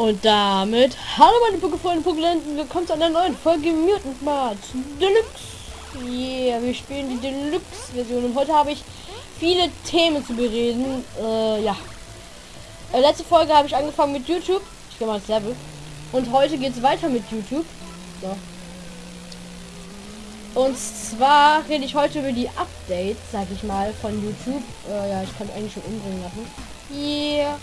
Und damit, hallo meine Pokefreunde, Pokelenten, willkommen zu einer neuen Folge Mutant Mart Deluxe. Yeah, wir spielen die Deluxe-Version und heute habe ich viele Themen zu bereden. Äh, ja. Äh, letzte Folge habe ich angefangen mit YouTube. Ich gehe mal ins Level. Und heute geht es weiter mit YouTube. So. Und zwar rede ich heute über die Updates, sag ich mal, von YouTube. Äh, ja, ich kann eigentlich schon umbringen lassen. Yeah.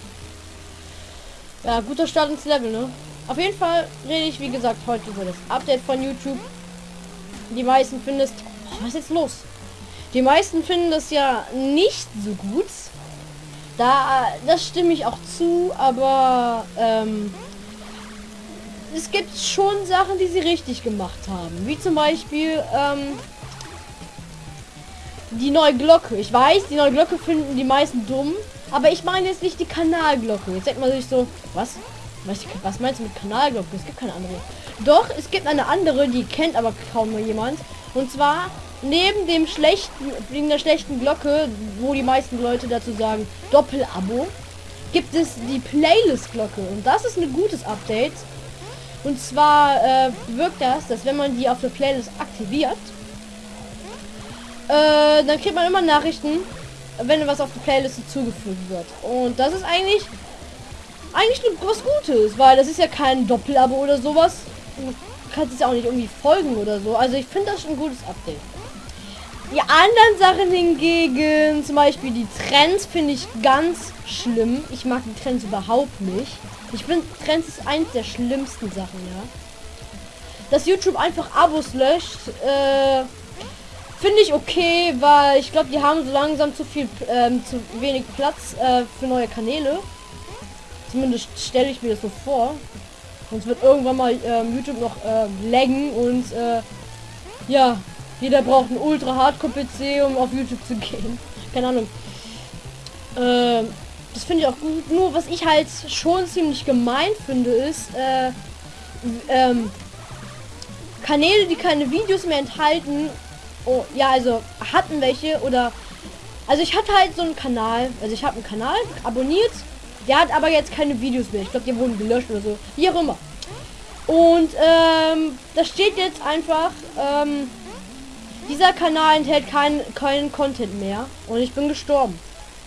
Ja, guter Start ins Level, ne? Auf jeden Fall rede ich, wie gesagt, heute über das Update von YouTube. Die meisten finden es... Oh, was ist jetzt los? Die meisten finden das ja nicht so gut. Da, das stimme ich auch zu, aber ähm, es gibt schon Sachen, die sie richtig gemacht haben. Wie zum Beispiel ähm, die neue Glocke. Ich weiß, die neue Glocke finden die meisten dumm. Aber ich meine jetzt nicht die Kanalglocke. Jetzt denkt man sich so, was? Was, was meinst du mit Kanalglocke? Es gibt keine andere. Doch, es gibt eine andere, die kennt aber kaum jemand. Und zwar neben dem schlechten, wegen der schlechten Glocke, wo die meisten Leute dazu sagen, Doppelabo, gibt es die Playlist-Glocke. Und das ist ein gutes Update. Und zwar äh, wirkt das, dass wenn man die auf der Playlist aktiviert, äh, dann kriegt man immer Nachrichten, wenn was auf die Playlist zugefügt wird. Und das ist eigentlich eigentlich was Gutes, weil das ist ja kein Doppelabo oder sowas. Du kannst es ja auch nicht irgendwie folgen oder so. Also ich finde das schon ein gutes Update. Die anderen Sachen hingegen, zum Beispiel die Trends, finde ich ganz schlimm. Ich mag die Trends überhaupt nicht. Ich finde, Trends ist eins der schlimmsten Sachen, ja. Dass YouTube einfach Abos löscht, äh, Finde ich okay, weil ich glaube, die haben so langsam zu viel, ähm, zu wenig Platz äh, für neue Kanäle. Zumindest stelle ich mir das so vor. Sonst wird irgendwann mal ähm, YouTube noch äh, laggen und äh, ja, jeder braucht einen ultra Hardcore PC, um auf YouTube zu gehen. Keine Ahnung. Äh, das finde ich auch gut. Nur was ich halt schon ziemlich gemein finde, ist äh, ähm, Kanäle, die keine Videos mehr enthalten Oh, ja, also hatten welche oder also ich hatte halt so einen Kanal, also ich habe einen Kanal abonniert, der hat aber jetzt keine Videos mehr. Ich glaube, die wurden gelöscht oder so, wie auch immer. Und ähm, da steht jetzt einfach, ähm, dieser Kanal enthält keinen keinen Content mehr und ich bin gestorben.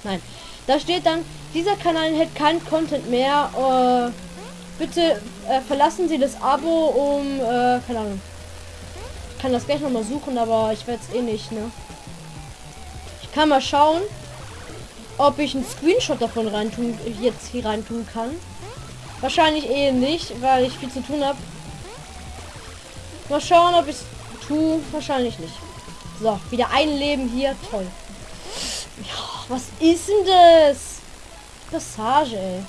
Nein, da steht dann, dieser Kanal enthält keinen Content mehr. Äh, bitte äh, verlassen Sie das Abo um, äh, keine Ahnung, kann das gleich noch mal suchen, aber ich werde es eh nicht, ne? Ich kann mal schauen, ob ich einen Screenshot davon reintun, jetzt hier rein tun kann. Wahrscheinlich eh nicht, weil ich viel zu tun habe. Mal schauen, ob ich es tue. Wahrscheinlich nicht. So, wieder ein Leben hier. Toll. Ja, was ist denn das? Passage, ey.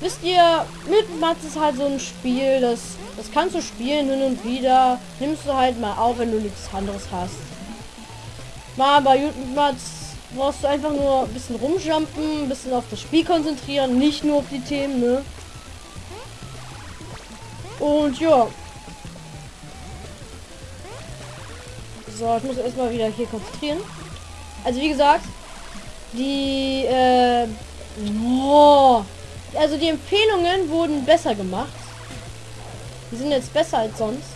Wisst ihr, mit Mats ist halt so ein Spiel, das das kannst du spielen hin und wieder. Nimmst du halt mal auf, wenn du nichts anderes hast. Mal bei YouTube brauchst du einfach nur ein bisschen rumjumpen, ein bisschen auf das Spiel konzentrieren, nicht nur auf die Themen, ne? Und ja. So, ich muss erstmal wieder hier konzentrieren. Also wie gesagt, die äh, oh, also die Empfehlungen wurden besser gemacht. Die sind jetzt besser als sonst.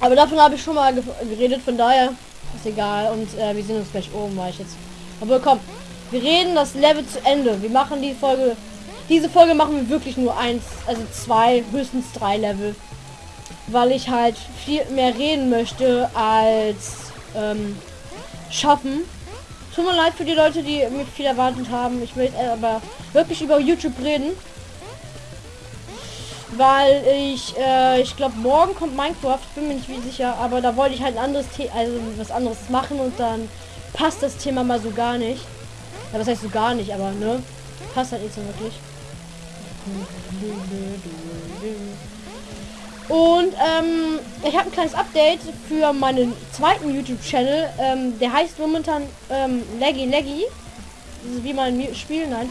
Aber davon habe ich schon mal geredet, von daher ist egal. Und äh, wir sehen uns gleich oben, weil ich jetzt. Aber komm, wir reden das Level zu Ende. Wir machen die Folge. Diese Folge machen wir wirklich nur eins, also zwei, höchstens drei Level. Weil ich halt viel mehr reden möchte als ähm, schaffen. Tut mir leid für die Leute, die mir viel erwartet haben. Ich möchte aber wirklich über YouTube reden weil ich, äh, ich glaube, morgen kommt Minecraft, bin mir nicht wie sicher, aber da wollte ich halt ein anderes, The also was anderes machen und dann passt das Thema mal so gar nicht. Ja, was heißt so gar nicht, aber ne, passt halt nicht so wirklich. Und ähm, ich habe ein kleines Update für meinen zweiten YouTube-Channel. Ähm, der heißt momentan ähm, Leggy Leggy. Wie man Spiel, nein.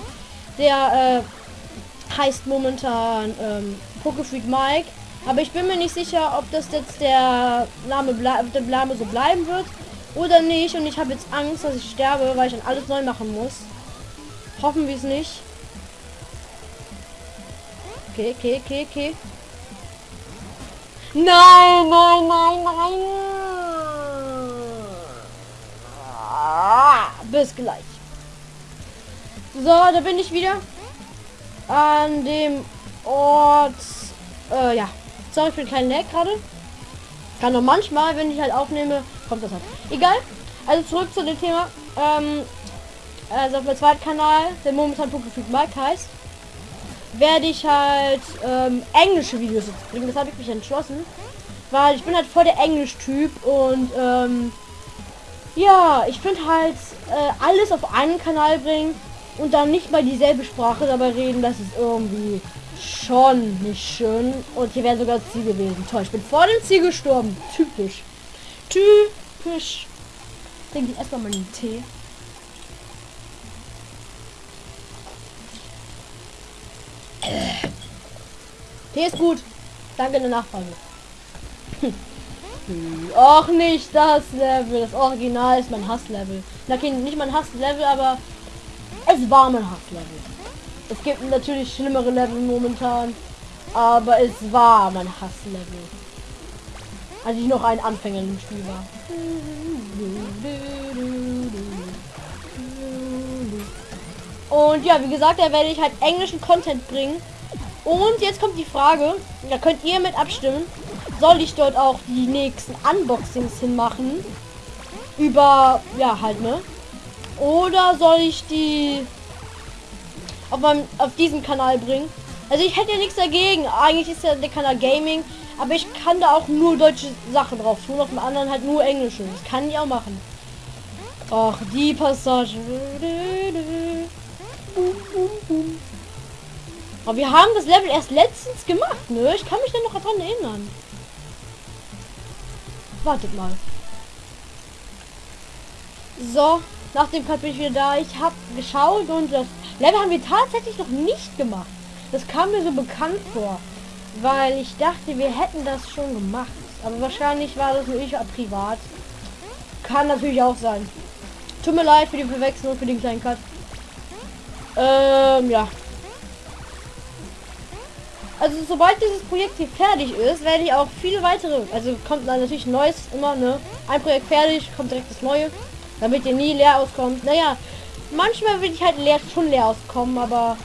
Der äh, heißt momentan ähm, Pokefreak Mike. Aber ich bin mir nicht sicher, ob das jetzt der Name, der Name so bleiben wird oder nicht. Und ich habe jetzt Angst, dass ich sterbe, weil ich dann alles neu machen muss. Hoffen wir es nicht. Okay, okay, okay, okay. Nein, nein, nein, nein. Ah, bis gleich. So, da bin ich wieder. An dem Ort. Äh, ja. Sorry für den kleinen Lag gerade. Kann noch manchmal, wenn ich halt aufnehme, kommt das halt. Egal. Also zurück zu dem Thema. Ähm, also auf meinem zweiten Kanal, der momentan Pokéfreak Mike heißt, werde ich halt ähm, englische Videos jetzt bringen. Das habe ich mich entschlossen. Weil ich bin halt voll der Englisch-Typ und ähm, ja, ich finde halt äh, alles auf einen Kanal bringen und dann nicht mal dieselbe Sprache dabei reden, das ist irgendwie schon nicht schön. Und hier wäre sogar Ziel gewesen. Toll, ich bin vor dem Ziel gestorben. Typisch. Typisch. Denke ich erstmal meinen Tee. Tee ist gut. Danke der Nachfrage. Och, nicht das Level. Das Original ist mein Hasslevel. Okay, nicht mein Hasslevel, aber es war mein Hasslevel. Es gibt natürlich schlimmere Level momentan, aber es war mein Hasslevel. Als ich noch ein Anfänger im Spiel war. Und ja, wie gesagt, da werde ich halt englischen Content bringen. Und jetzt kommt die Frage, da könnt ihr mit abstimmen. Soll ich dort auch die nächsten Unboxings hinmachen? Über, ja, halt, ne? Oder soll ich die auf meinem, auf diesem Kanal bringen? Also ich hätte ja nichts dagegen. Eigentlich ist ja der Kanal Gaming, aber ich kann da auch nur deutsche Sachen drauf tun, auf dem anderen halt nur englische. Das kann ich auch machen. Ach, die Passage. Aber wir haben das Level erst letztens gemacht, ne? Ich kann mich dann noch daran erinnern. Wartet mal. So, nach dem Cut bin ich wieder da. Ich habe geschaut und das Level haben wir tatsächlich noch nicht gemacht. Das kam mir so bekannt vor, weil ich dachte, wir hätten das schon gemacht. Aber wahrscheinlich war das nur ich privat. Kann natürlich auch sein. Tut mir leid für die Verwechslung, für den kleinen Cut. Ähm, ja. Also sobald dieses Projekt hier fertig ist, werde ich auch viele weitere, also kommt dann natürlich neues immer, ne? Ein Projekt fertig, kommt direkt das neue, damit ihr nie leer auskommt. Naja, manchmal will ich halt leer, schon leer auskommen, aber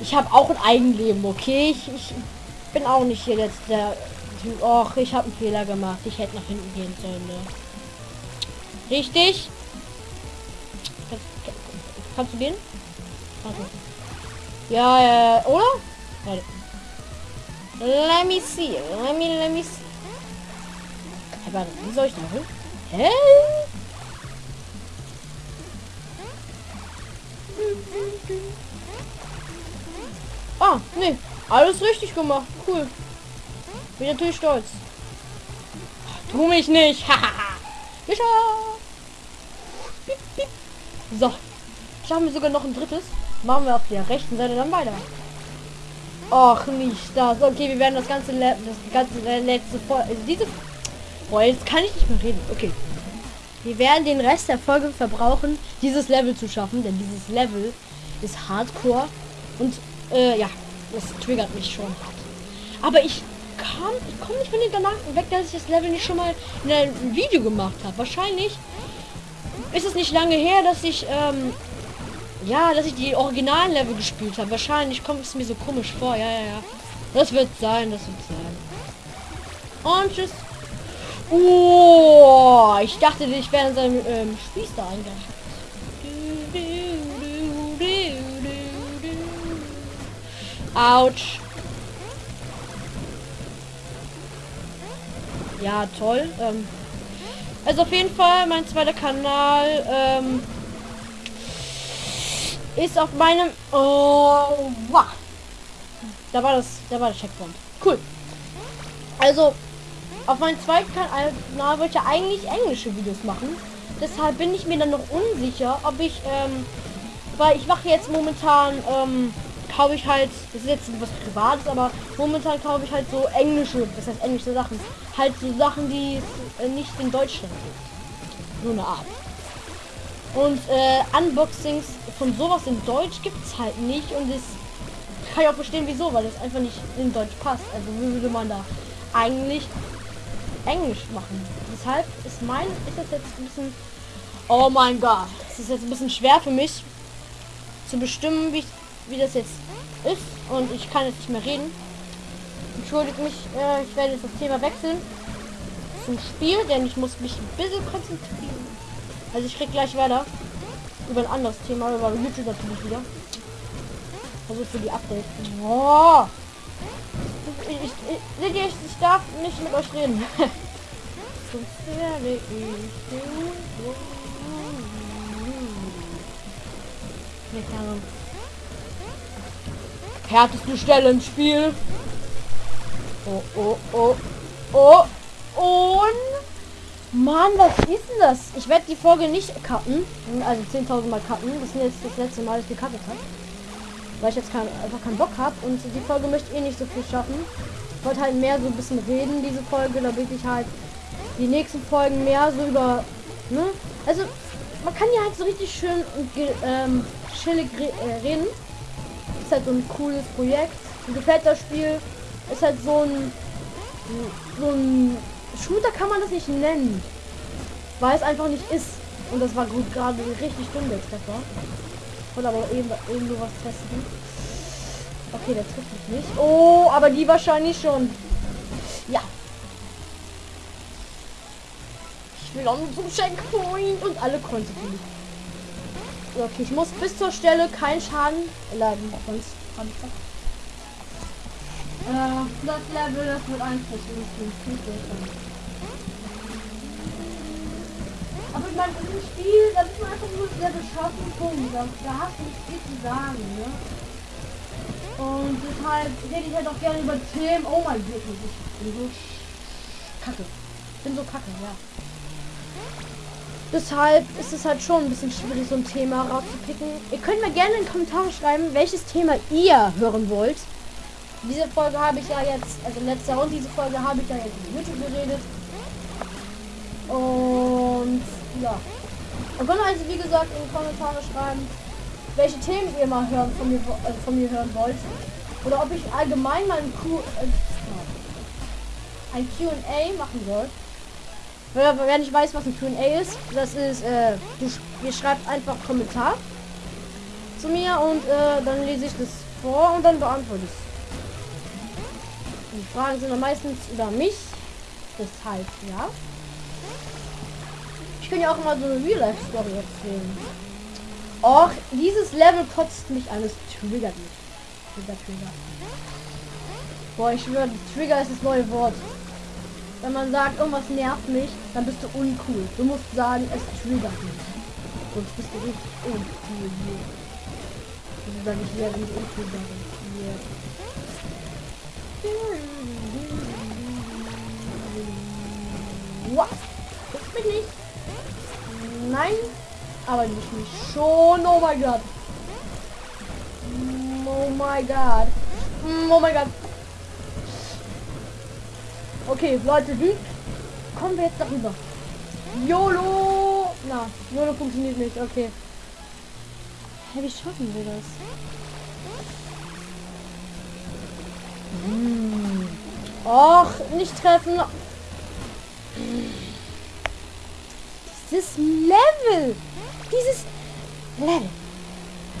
ich habe auch ein Eigenleben, okay? Ich, ich bin auch nicht hier jetzt der. Och, ich habe einen Fehler gemacht. Ich hätte nach hinten gehen sollen, ne? Richtig? Kannst du gehen? Also. Ja, ja, oder? Warte. Let me see. Let me, let me see. Hey, warte, wie soll ich da hoch? Hä? Ah, nee. Alles richtig gemacht. Cool. Bin natürlich stolz. Tu mich nicht. Mischa. So. Schaffen wir sogar noch ein drittes. Machen wir auf der rechten Seite dann weiter. Och, nicht das. Okay, wir werden das ganze, Le das ganze letzte Folge, also diese, boah, jetzt kann ich nicht mehr reden. Okay. Wir werden den Rest der Folge verbrauchen, dieses Level zu schaffen, denn dieses Level ist Hardcore und äh, ja, das triggert mich schon hart. Aber ich kam, ich komme nicht von den Gedanken weg, dass ich das Level nicht schon mal in einem Video gemacht habe. Wahrscheinlich ist es nicht lange her, dass ich ähm, ja, dass ich die originalen Level gespielt habe. Wahrscheinlich kommt es mir so komisch vor. Ja, ja, ja. Das wird sein, das wird sein. Und tschüss. Oh, ich dachte, ich wäre in seinem ähm, Spieß da eingeschaltet. Autsch. Ja, toll. Ähm, also auf jeden Fall mein zweiter Kanal. Ähm, ist auf meinem... Oh, wow. Da war das, da war der Checkpoint. Cool. Also, auf meinem zweiten Kanal wollte ich eigentlich englische Videos machen. Deshalb bin ich mir dann noch unsicher, ob ich, ähm, weil ich mache jetzt momentan, ähm, kaufe ich halt, das ist jetzt was Privates, aber momentan kaufe ich halt so englische, das heißt englische Sachen. Halt so Sachen, die es äh, nicht in Deutschland gibt. Nur eine Art. Und äh, Unboxings von sowas in Deutsch gibt es halt nicht und es kann ich auch verstehen, wieso, weil das einfach nicht in Deutsch passt. Also wie würde man da eigentlich Englisch machen? Deshalb ist mein, ist das jetzt ein bisschen, oh mein Gott, es ist jetzt ein bisschen schwer für mich zu bestimmen, wie, wie das jetzt ist. Und ich kann jetzt nicht mehr reden. Entschuldigt mich, äh, ich werde jetzt das Thema wechseln zum Spiel, denn ich muss mich ein bisschen konzentrieren. Also ich krieg gleich weiter über ein anderes Thema, über YouTube natürlich wieder. Also für die Updates. Oh. Ich, ich, ich, ich, ich darf nicht mit euch reden. Härteste Stelle im Spiel. Oh, oh, oh, oh. Und... Mann, was ist denn das? Ich werde die Folge nicht cutten. Also 10.000 Mal cutten. Das ist jetzt das letzte Mal, dass ich gecuttet habe. Weil ich jetzt kein, einfach keinen Bock habe. Und die Folge möchte eh nicht so viel schaffen. Ich wollte halt mehr so ein bisschen reden, diese Folge, damit ich halt die nächsten Folgen mehr so über... Ne? Also, man kann ja halt so richtig schön und ähm, chillig re äh, reden. Ist halt so ein cooles Projekt. Mir gefällt das Spiel. Ist halt so ein... So ein Shooter kann man das nicht nennen. Weil es einfach nicht ist. Und das war gut gerade richtig dumm der Treffer. Oder aber eben irgendwo was testen. Okay, der trifft mich nicht. Oh, aber die wahrscheinlich schon. Ja. Ich will auch zum Checkpoint und alle konnten. Okay, ich muss bis zur Stelle keinen Schaden leiden. Sonst habe ich das. Äh, das Level, das wird einfach Aber ich meine, in dem Spiel, da ist man einfach nur sehr beschossen, Punkt. Da, da hast du nicht viel zu sagen, ne? Und deshalb rede ich halt auch gerne über Themen. Oh mein Gott, ich bin so kacke. Ich bin so kacke, ja. Deshalb ist es halt schon ein bisschen schwierig, so ein Thema rauszupicken. Ihr könnt mir gerne in die Kommentare schreiben, welches Thema ihr hören wollt. Diese Folge habe ich ja jetzt, also letzte und diese Folge habe ich ja jetzt in YouTube geredet. Und ja. Und könnt also wie gesagt in die Kommentare schreiben, welche Themen ihr mal hören von mir, äh, von mir hören wollt. Oder ob ich allgemein mal ein Q äh, ein QA machen soll. Wer nicht weiß, was ein QA ist, das ist, äh, du, ihr schreibt einfach Kommentar zu mir und äh, dann lese ich das vor und dann beantworte ich es. Die Fragen sind dann meistens über mich. Deshalb, ja. Ich kann ja auch mal so eine Real-Life-Story erzählen. Och, dieses Level kotzt mich alles. Triggert mich. Trigger, Trigger. Boah, ich schwöre, Trigger ist das neue Wort. Wenn man sagt, irgendwas nervt mich, dann bist du uncool. Du musst sagen, es triggert mich. Sonst bist du richtig uncool. Das ist dann nicht mehr, wenn ich uncool bin. Yeah. What? Guckt mich nicht. Nein. Aber nicht mich schon. Oh mein Gott. Oh mein Gott. Oh mein Gott. Okay, Leute, wie kommen wir jetzt darüber? YOLO! Na, YOLO funktioniert nicht. Okay. Hey, wie schaffen wir das? Och, nicht treffen. Dieses Level. Dieses Level.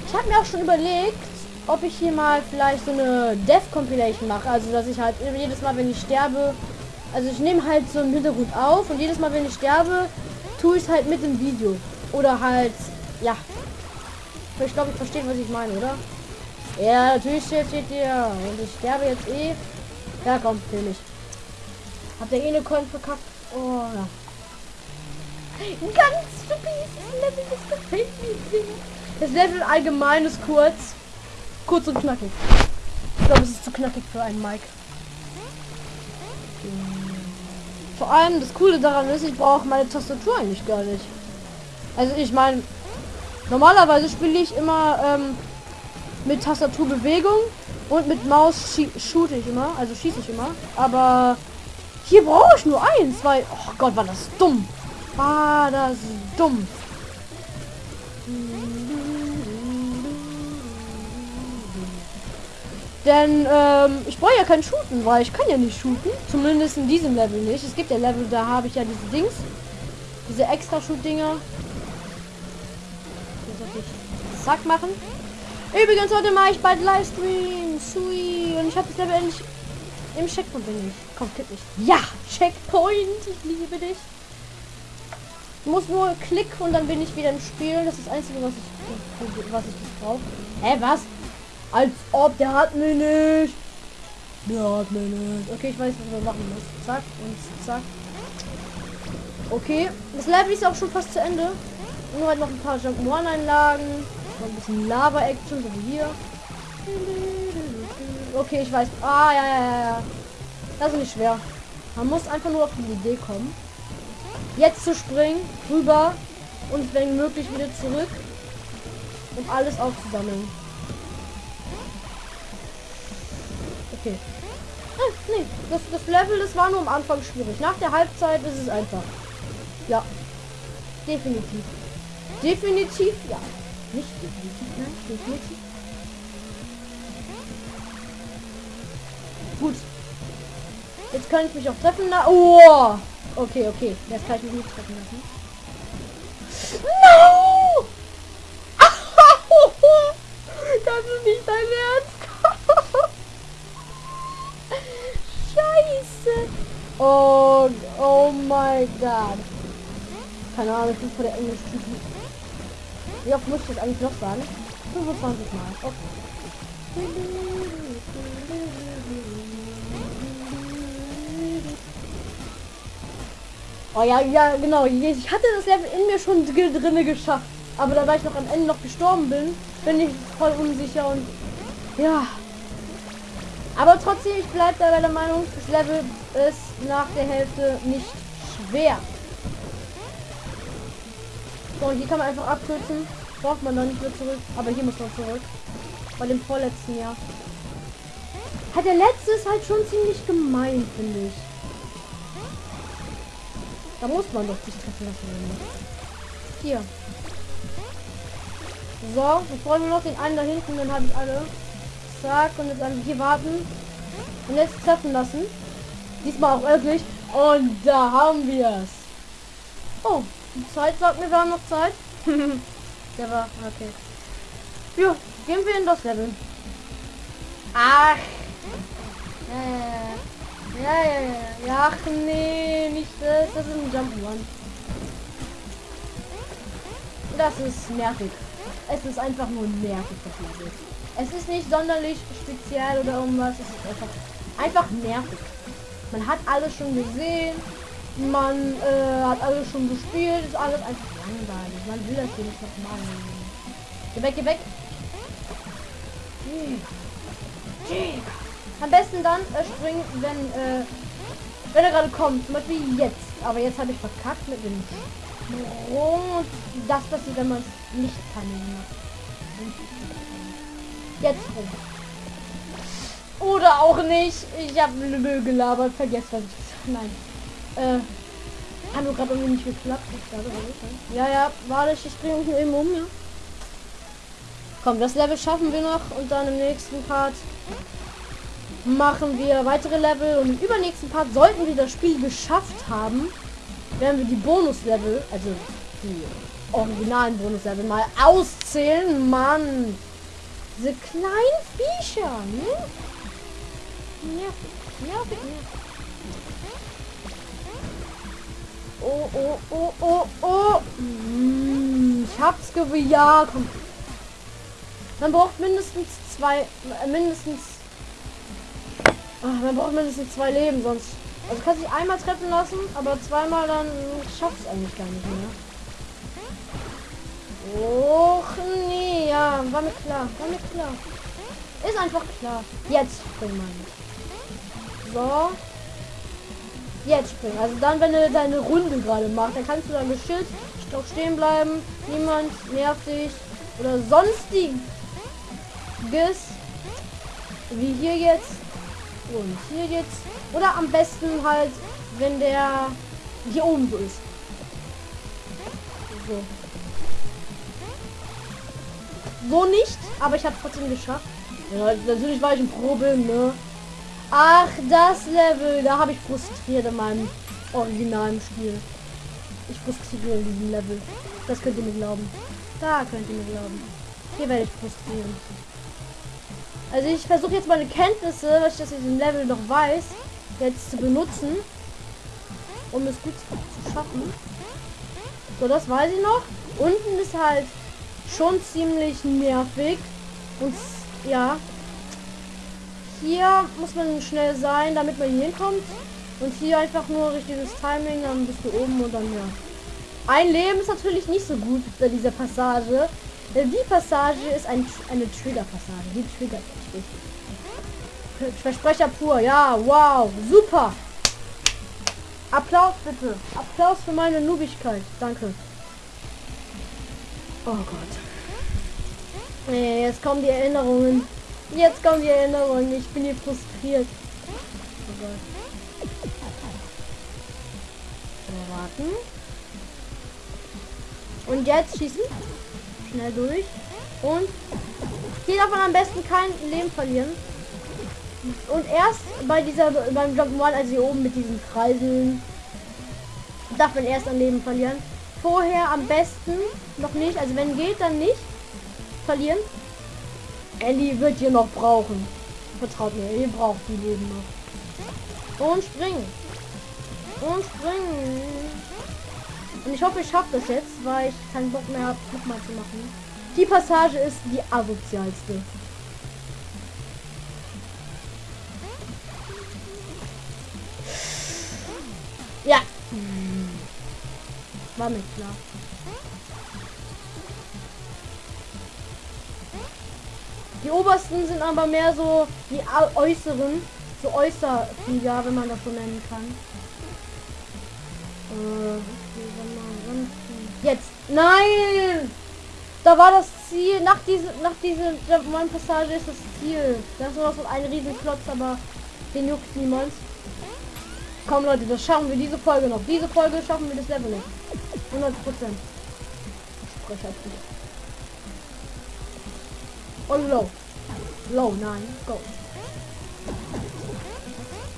Ich habe mir auch schon überlegt, ob ich hier mal vielleicht so eine Death Compilation mache. Also, dass ich halt jedes Mal, wenn ich sterbe, also ich nehme halt so im Hintergrund auf und jedes Mal, wenn ich sterbe, tue ich halt mit dem Video. Oder halt, ja. Ich glaube, ich verstehe, was ich meine, oder? Ja, natürlich steht, steht dir. Und ich sterbe jetzt eh. Ja, komm, kill mich. Hat der eh eine Coin verkackt? Oh, ja. Ganz stupid. Level, das gefällt mir. Das Level allgemein ist kurz. Kurz und knackig. Ich glaube, es ist zu knackig für einen Mike. Vor allem das Coole daran ist, ich brauche meine Tastatur eigentlich gar nicht. Also ich meine, normalerweise spiele ich immer ähm, mit Tastaturbewegung und mit Maus shoot ich immer, also schieße ich immer. Aber hier brauche ich nur eins, weil, oh Gott, war das dumm. Ah, das ist dumm. Denn ähm, ich brauche ja kein Shooten, weil ich kann ja nicht shooten. Zumindest in diesem Level nicht. Es gibt ja Level, da habe ich ja diese Dings. Diese extra Shoot-Dinger. Zack machen. Übrigens, heute mache ich bald Livestream. Sweet. Und ich habe das Level endlich im Checkpoint bin ich. Komm, kipp mich. Ja, Checkpoint. Ich liebe dich. Ich muss nur Klick und dann bin ich wieder im Spiel. Das ist das Einzige, was ich, was ich brauche. Hä, was? Als ob, der hat mich nicht. Der hat mich nicht. Okay, ich weiß, was wir machen müssen. Zack und zack. Okay, das Level ist auch schon fast zu Ende. Nur halt noch ein paar Jump One Einlagen, noch ein bisschen Lava Action, so wie hier. Okay, ich weiß. Ah, ja, ja, ja. Das ist nicht schwer. Man muss einfach nur auf die Idee kommen. Jetzt zu springen, rüber und wenn möglich wieder zurück, um alles aufzusammeln. Okay. Ah, nee, das, das Level, das war nur am Anfang schwierig. Nach der Halbzeit ist es einfach. Ja. Definitiv. Definitiv, ja. Nicht definitiv, nein, definitiv. Gut. Jetzt kann ich mich auch treffen lassen. Oh! Okay, okay. Jetzt kann ich mich nicht treffen lassen. No! das ist nicht dein Ernst. Scheiße. Oh, oh my god. Keine Ahnung, ich bin vor der englisch -Typen. Wie oft muss ich das eigentlich noch sagen? 25 Mal. Okay. Oh ja, ja, genau. Ich hatte das Level in mir schon drinne geschafft. Aber da ich noch am Ende noch gestorben bin, bin ich voll unsicher und ja. Aber trotzdem, ich bleibe da bei der Meinung, das Level ist nach der Hälfte nicht schwer. So, hier kann man einfach abkürzen. Braucht man dann nicht mehr zurück. Aber hier muss man zurück. Bei dem vorletzten Jahr. Hat der letzte ist halt schon ziemlich gemein, finde ich. Da muss man doch sich treffen lassen. Hier. So, ich brauche nur noch den einen da hinten, dann habe ich alle. Zack, und jetzt einfach hier warten. Und jetzt treffen lassen. Diesmal auch wirklich. Und da haben wir es. Oh, Zeit sagt mir, wir haben noch Zeit. Der war, okay. Ja, gehen wir in das Level. Ach. Äh, ja, ja, ja, ja. Ach nee, nicht das. Das ist ein Jump One. Das ist nervig. Es ist einfach nur nervig, das Level. Es ist nicht sonderlich speziell oder irgendwas. Es ist einfach, einfach nervig. Man hat alles schon gesehen. Man äh, hat alles schon gespielt. Ist alles einfach langweilig. Man will das hier nicht noch machen. Geh weg, geh weg. Am besten dann äh, springen, wenn äh, wenn er gerade kommt. Zum Beispiel jetzt. Aber jetzt habe ich verkackt mit dem Sprung. Das passiert, wenn man es nicht kann. Jetzt rum. Oder auch nicht. Ich habe Müll gelabert. Vergesst was ich Nein. Äh. Hat gerade irgendwie nicht geklappt. Ja, ja. Warte, ich bringe mich eben um, ja. Komm, das Level schaffen wir noch. Und dann im nächsten Part machen wir weitere Level. Und im übernächsten Part sollten wir das Spiel geschafft haben. Werden wir die Bonus-Level, also die originalen Bonus-Level mal auszählen. Mann. Diese kleinen Viecher, ne? Nervig, nervig, nervig. Oh, oh, oh, oh, oh. Hm, ich hab's gewusst. Ja, komm. Man braucht mindestens zwei, äh, mindestens. Ach, man braucht mindestens zwei Leben, sonst. Also kann sich einmal treffen lassen, aber zweimal dann schafft es eigentlich gar nicht mehr. Och nee, ja, war mir klar, war mir klar. Ist einfach klar. Jetzt wir. So. Jetzt springen. Also dann, wenn du deine Runde gerade machst, dann kannst du dann geschützt doch stehen bleiben. Niemand nervt dich. Oder sonstiges. Wie hier jetzt. Und hier jetzt. Oder am besten halt, wenn der hier oben so ist. So. So nicht, aber ich habe trotzdem geschafft. Ja, natürlich war ich ein Probe, ne? Ach, das Level, da habe ich frustriert in meinem originalen Spiel. Ich frustriere in diesem Level. Das könnt ihr mir glauben. Da könnt ihr mir glauben. Hier werde ich frustrieren. Also ich versuche jetzt meine Kenntnisse, was ich das in diesem Level noch weiß, jetzt zu benutzen, um es gut zu schaffen. So, das weiß ich noch. Unten ist halt schon ziemlich nervig. Und ja, hier muss man schnell sein, damit man hier hinkommt. Und hier einfach nur richtiges Timing, dann bist du oben und dann ja. Ein Leben ist natürlich nicht so gut bei dieser Passage. Die Passage ist ein, eine Trigger-Passage. Die triggert mich richtig. Versprecher pur. Ja, wow. Super. Applaus bitte. Applaus für meine Nubigkeit. Danke. Oh Gott. Nee, jetzt kommen die Erinnerungen. Jetzt kommen die Erinnerungen. Ich bin hier frustriert. Oh warten. Und jetzt schießen. Schnell durch. Und hier darf man am besten kein Leben verlieren. Und erst bei dieser, beim Jump'n'Run, also hier oben mit diesen Kreisen, darf man erst an Leben verlieren. Vorher am besten noch nicht, also wenn geht, dann nicht verlieren. Ellie wird hier noch brauchen. Vertraut mir, ihr braucht die Leben noch. Und springen. Und springen. Und ich hoffe, ich schaffe das jetzt, weil ich keinen Bock mehr habe, nochmal zu machen. Die Passage ist die asozialste. Ja. War mir klar. Die obersten sind aber mehr so die äußeren, so äußer, ja, wenn man das so nennen kann. Äh, Jetzt. Nein! Da war das Ziel. Nach dieser, nach dieser Passage ist das Ziel. Das ist nur so ein riesen Klotz, aber den juckt niemand. Komm Leute, das schaffen wir diese Folge noch. Diese Folge schaffen wir das Level noch. 100 Prozent. Und low. Low, nein. Go.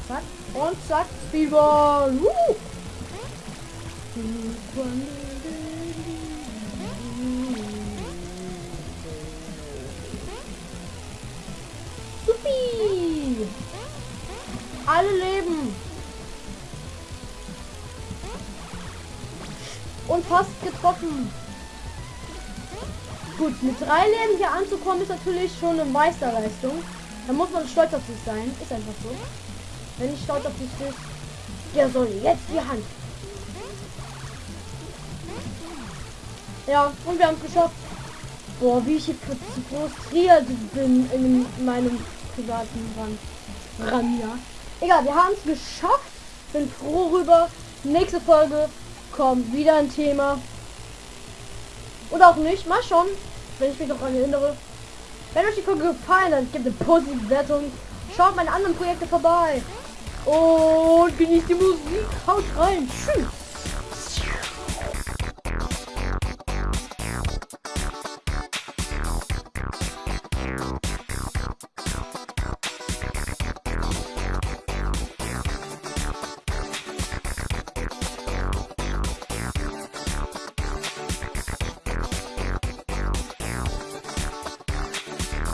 Zack. Und zack. Speedball. Woo! Supi! Alle leben! Und fast getroffen. Gut, mit drei Leben hier anzukommen ist natürlich schon eine Meisterleistung. Da muss man stolz auf sich sein. Ist einfach so. Wenn ich stolz auf dich bin, der soll jetzt die Hand. Ja, und wir haben es geschafft. Boah, wie ich hier frustriert bin in meinem privaten Rand. Ran, ja. Egal, wir haben es geschafft. Bin froh rüber. Nächste Folge kommt wieder ein Thema. Oder auch nicht. Mal schon. Wenn ich mich noch daran erinnere. Wenn euch die Folge gefallen hat, gibt eine positive Wertung. Schaut meine anderen Projekte vorbei. Und genießt die Musik. Haut rein. Tschüss.